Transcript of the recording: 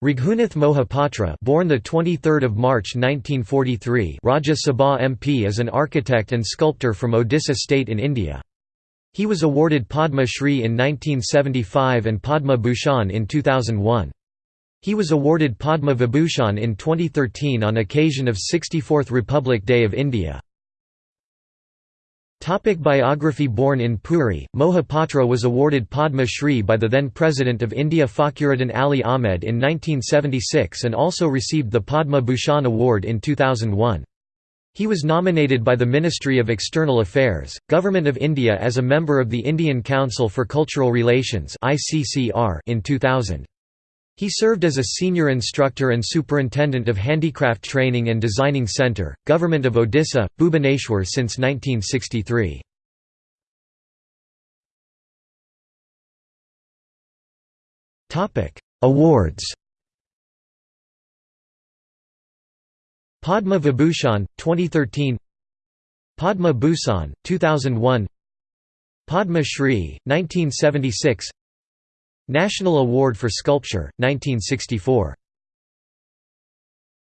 Raghunath Mohapatra born the 23rd of March 1943 Rajya Sabha MP is an architect and sculptor from Odisha state in India. He was awarded Padma Shri in 1975 and Padma Bhushan in 2001. He was awarded Padma Vibhushan in 2013 on occasion of 64th Republic Day of India. Topic biography Born in Puri, Mohapatra was awarded Padma Shri by the then President of India Fakhruddin Ali Ahmed in 1976 and also received the Padma Bhushan Award in 2001. He was nominated by the Ministry of External Affairs, Government of India as a member of the Indian Council for Cultural Relations in 2000. He served as a senior instructor and superintendent of Handicraft Training and Designing Centre, Government of Odisha, Bhubaneswar since 1963. Awards. Padma Vibhushan, 2013 Padma Bhushan, 2001 Padma Shri, 1976 National Award for Sculpture, 1964